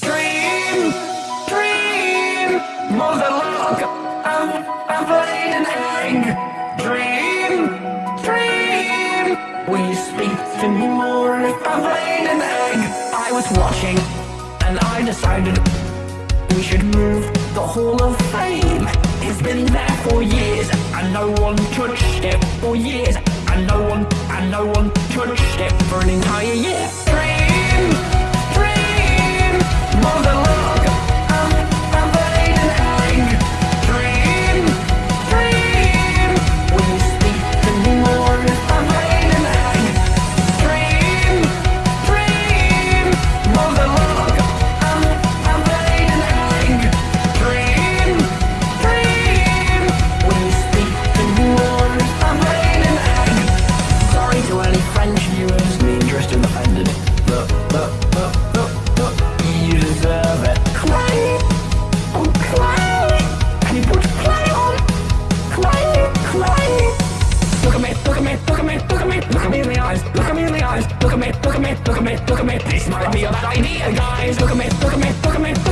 Dream, dream, mother log, I'm, I'm laying an egg. Dream, dream, will you speak to me more if I'm laying an egg? I was watching, and I decided we should move the Hall of Fame. It's been there for years, and no one touched it for years, and no one, and no one touched it for an entire year. Dream more than look at me, they smile be me, that idea, guys. Look at me, look at me, look at me, look at me.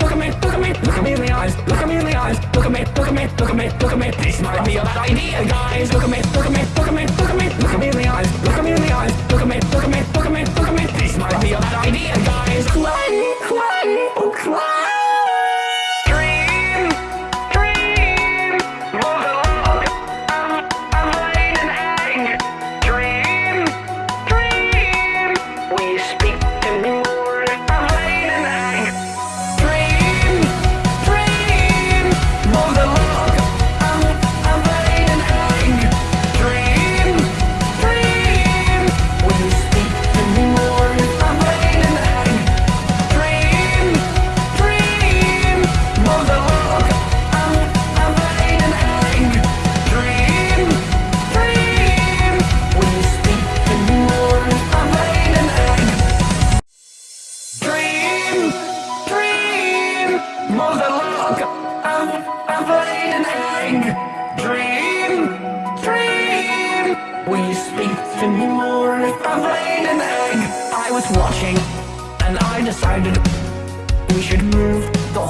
look at me, look at me, look at me in the eyes, look at me in the eyes, look at me, look at me, look at me, look at me. This might be a bad idea, guys. Look at me, look at me, look at me, look at me, look at me in the eyes, look at me in the eyes, look at me, look at me, look at me, look at me. This might be a bad idea, guys. Clang.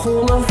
com uma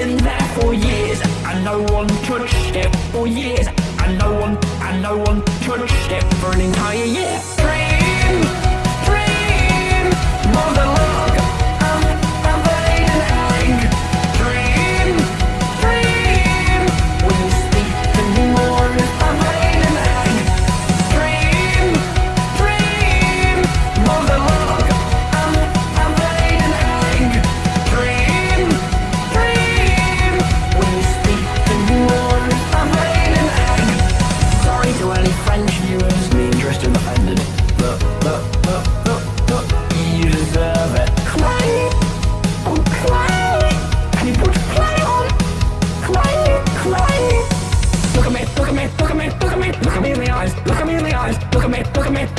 been there for years And no one touched it for years And no one, and no one touched it for an entire year.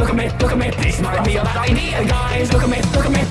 look at me, look at me. This might me a bad idea, guys. Look at me, look at me.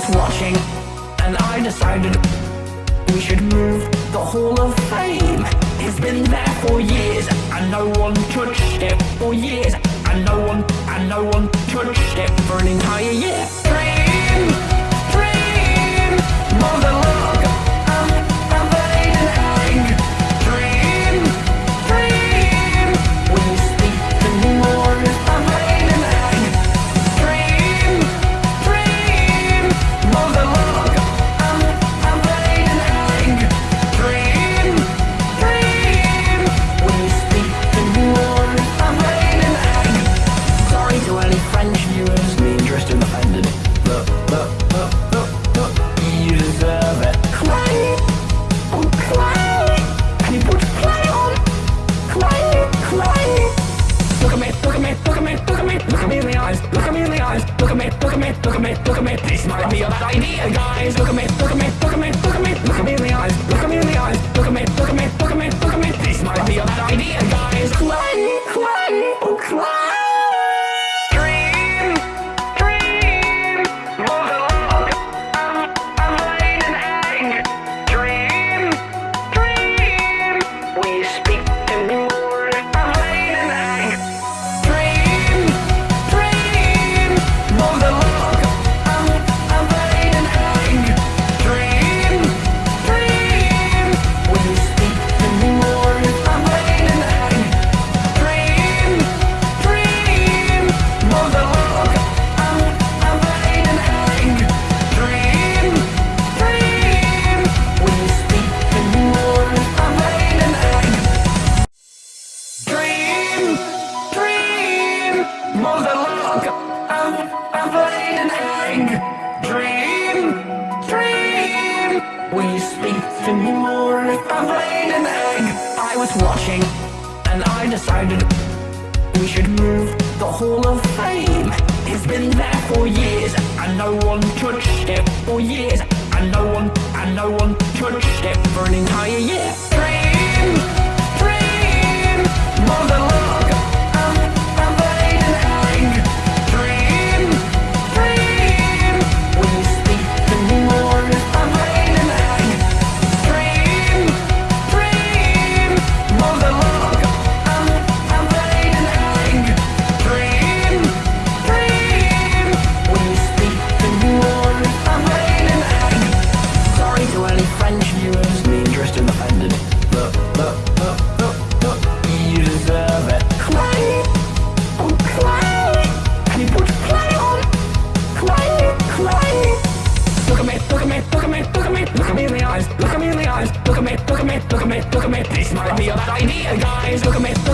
was watching, and I decided we should move the Hall of Fame. It's been there for years, and no one touched it for years, and no one, and no one touched it for an entire year. Dream. look at me, look at me, look at me. This might me a bad idea, guys. Look at me, look at me, look at me. Look at me. decided we should move the Hall of Fame. It's been there for years, and no one touched it for years, and no one, and no one touched it for an entire year. Dream, dream, mother love. Look at me, look at me, this might be a bad idea, guys. Look at me.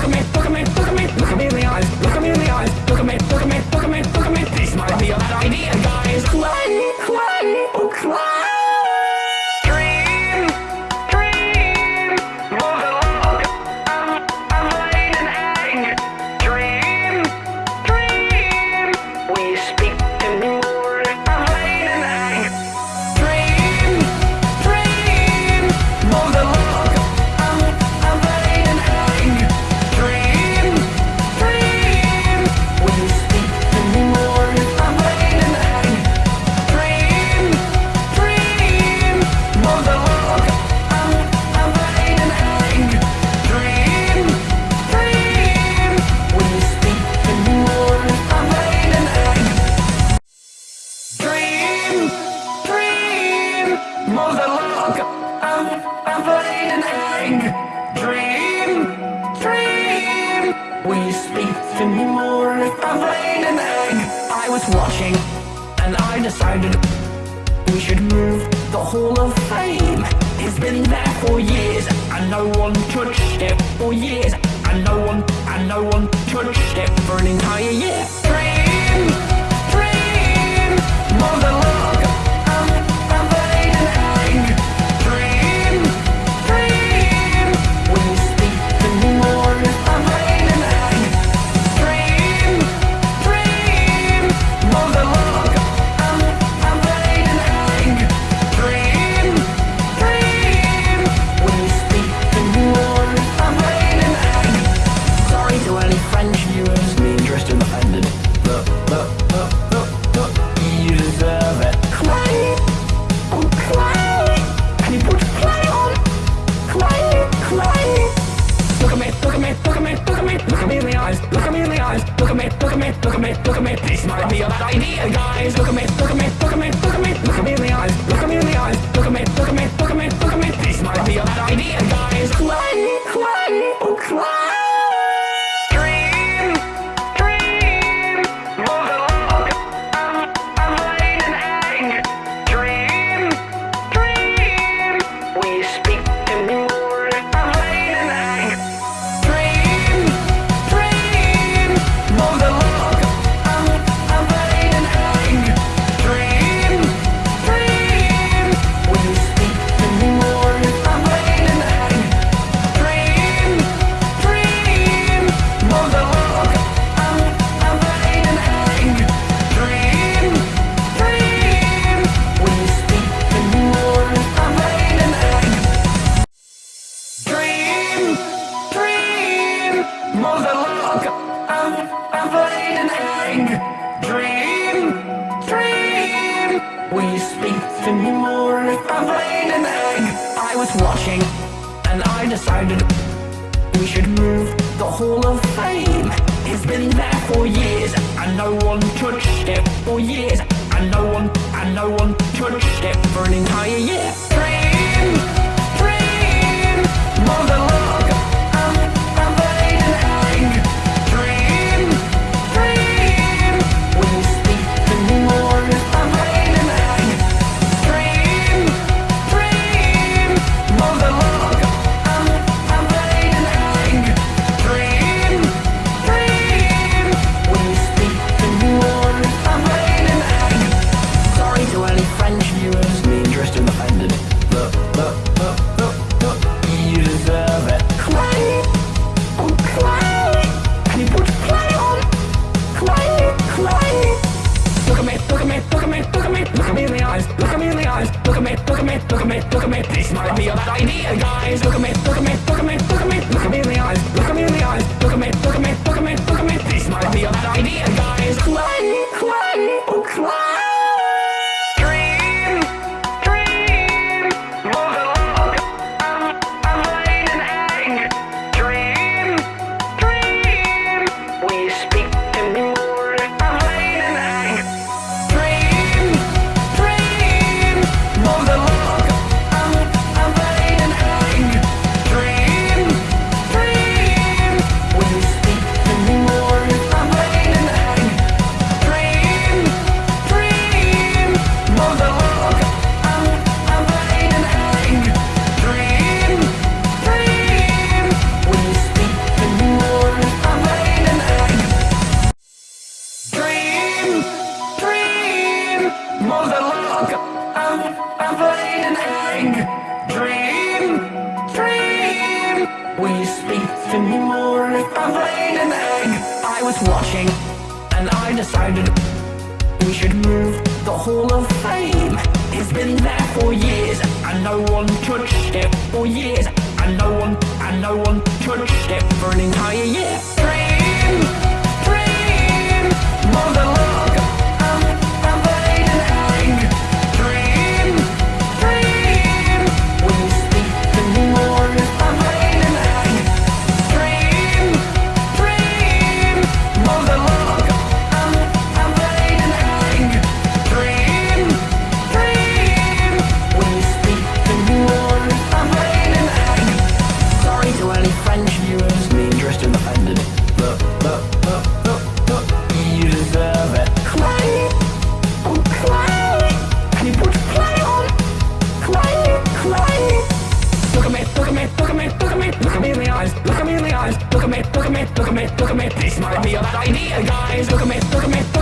eyes. Look at me, look at me.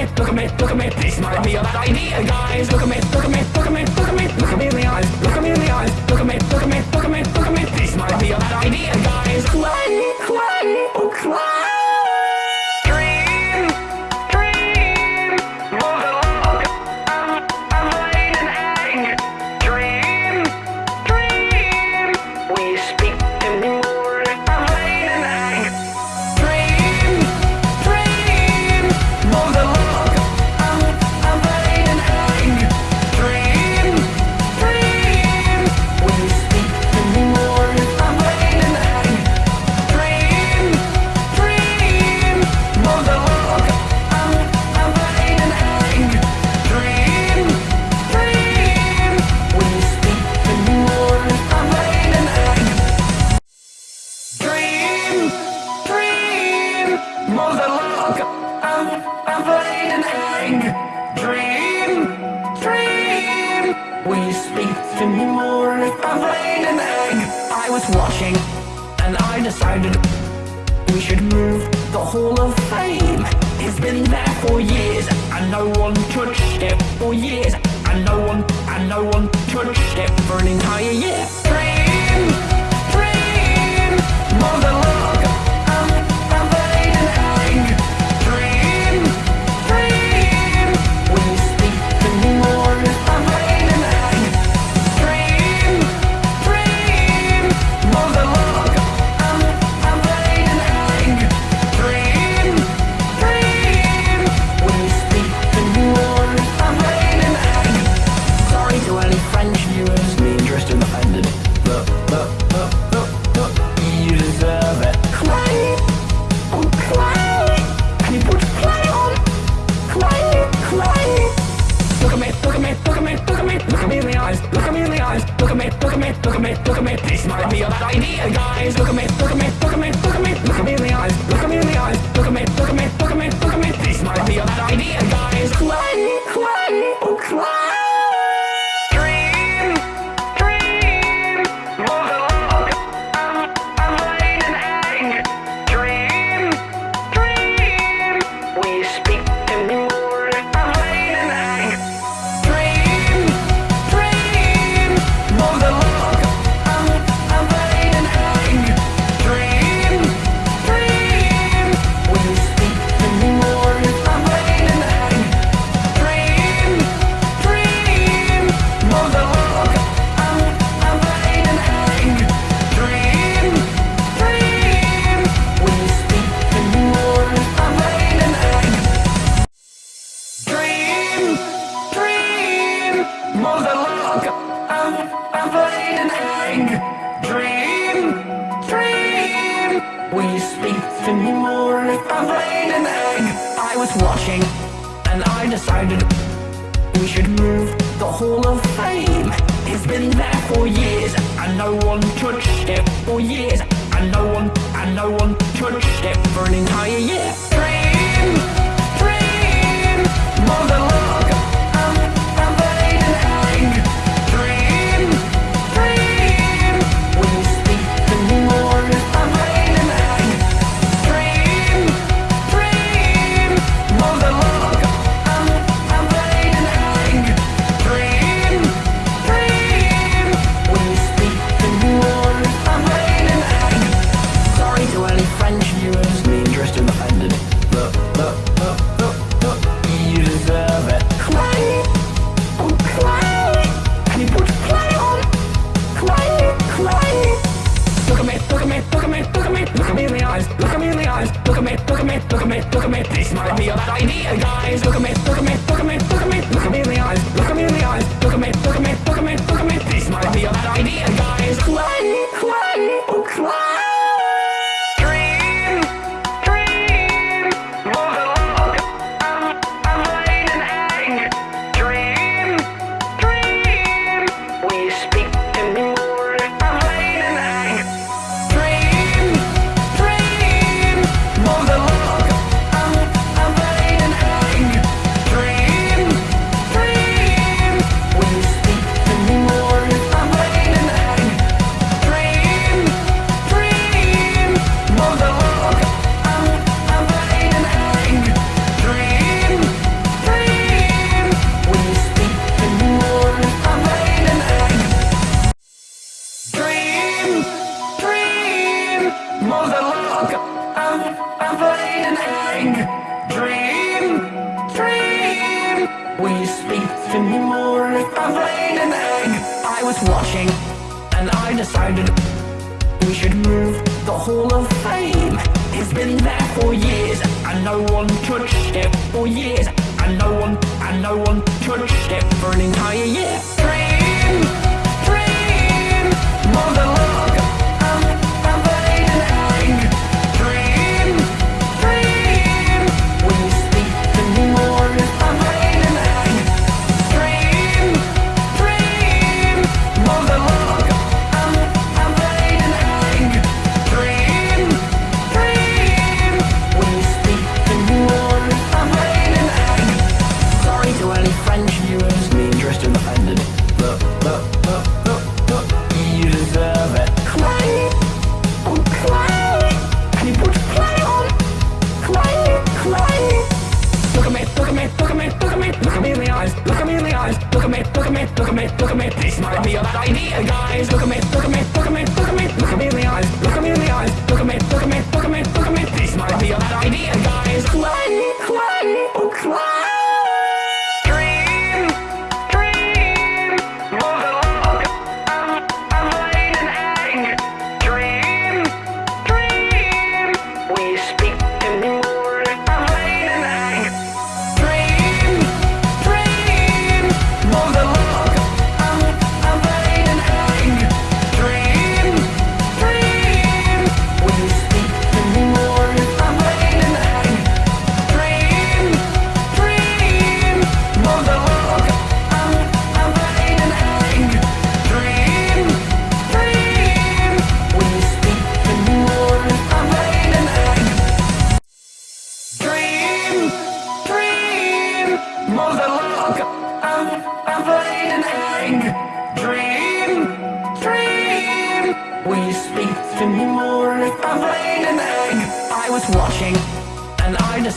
me, look at me, look at me. This might be a bad idea, guys. Look at me.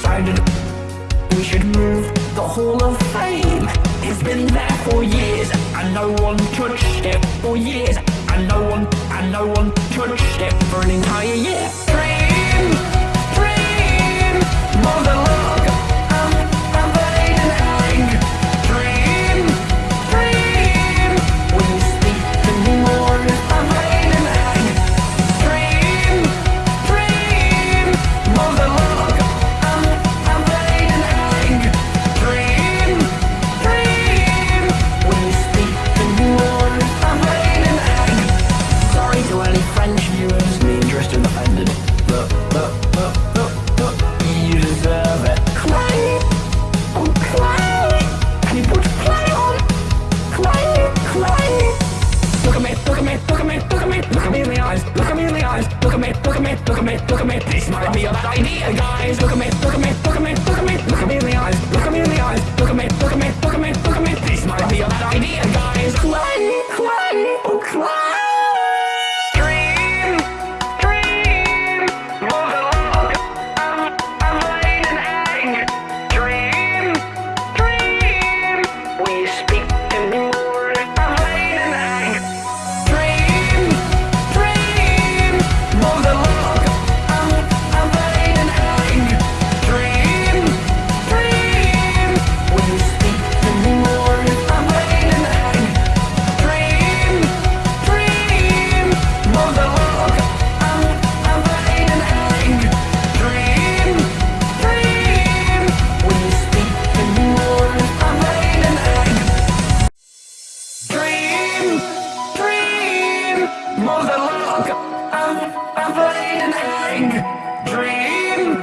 decided we should move. The Hall of Fame It's been there for years, and no one touched it for years, and no one, and no one touched it for an entire year. Dream, dream, motherland. me, this might be a bad idea, guys, look at me, look at me. dream, dream,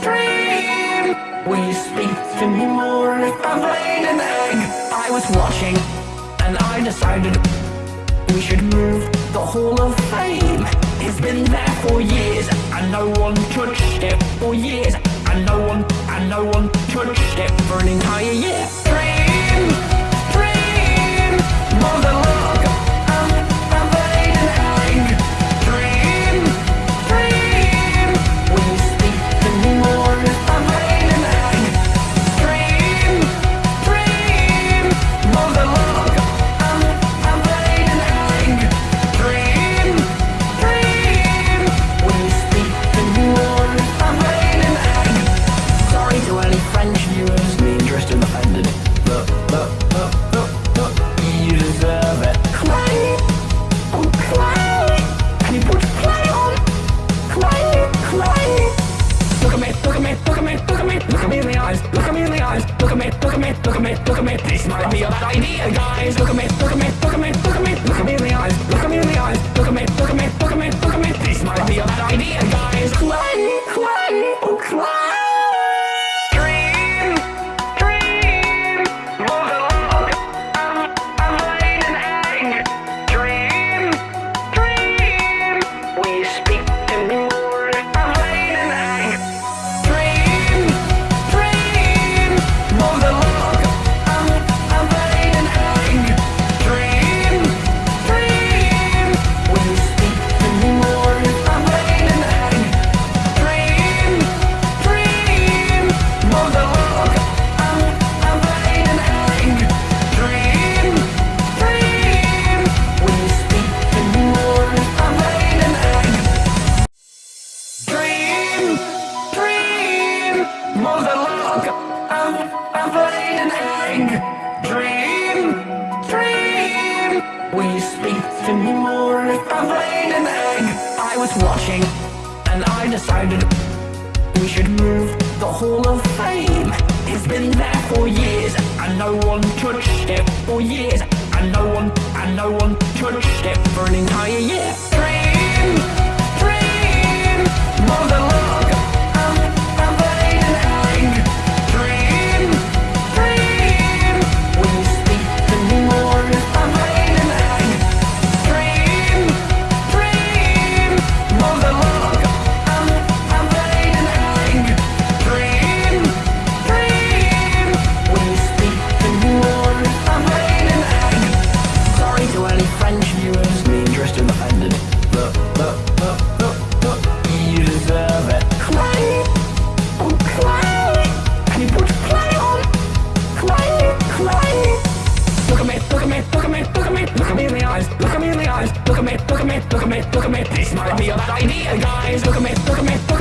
dream Will you speak to me more if I've laid an egg? I was watching, and I decided We should move. The Hall of Fame It's been there for years, and no one touched it For years, and no one, and no one touched it For an entire year. Dream look at me, look at me, this might be a bad idea, guys. Look at me, look at me, look at me, look at me, look at me. We should move the Hall of Fame. It's been there for years, and no one touched it for years, and no one, and no one touched it for an entire year. Dream, dream, more than. look at me, look at me. This might be a bad idea, guys. Look at me, look at me, look at me.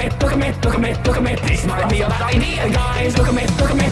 at me, look at me, look at me, look at me. This might be a bad idea, guys. Look at me, look at me.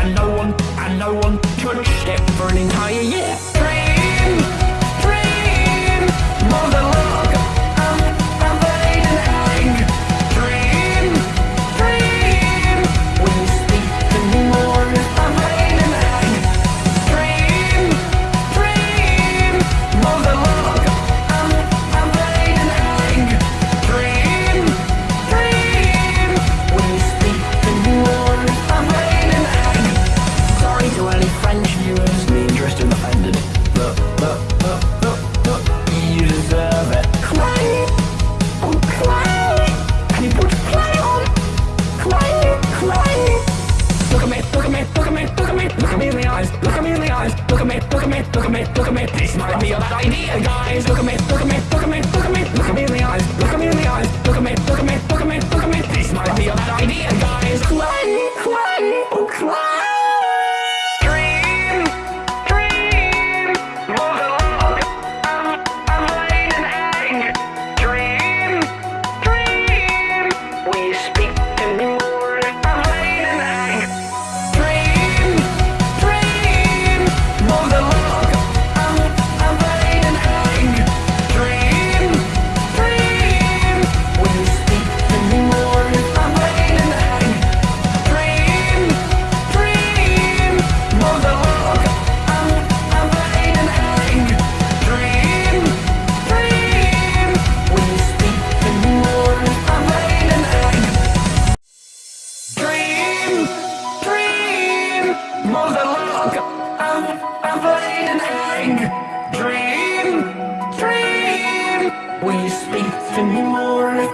and no one, and no one could it burning higher, yeah. Dream. look at me.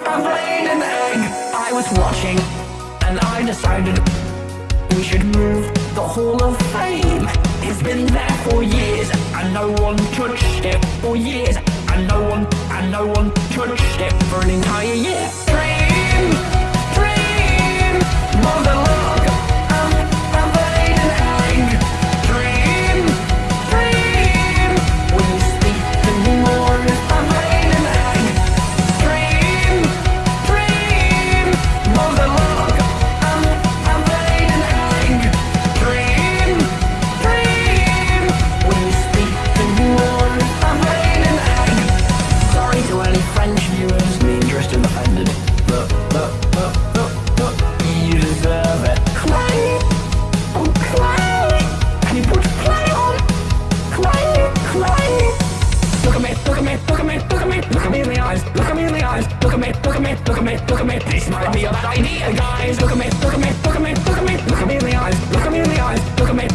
I've laid an egg? I was watching and I decided we should move the Hall of Fame. It's been there for years and no one touched it for years and no one and no one touched it for an entire year. Me, look at me. This might be a bad idea, guys. Look at me, look at me, look at me, look at me, look at me in the eyes, look at me in the eyes, look at me,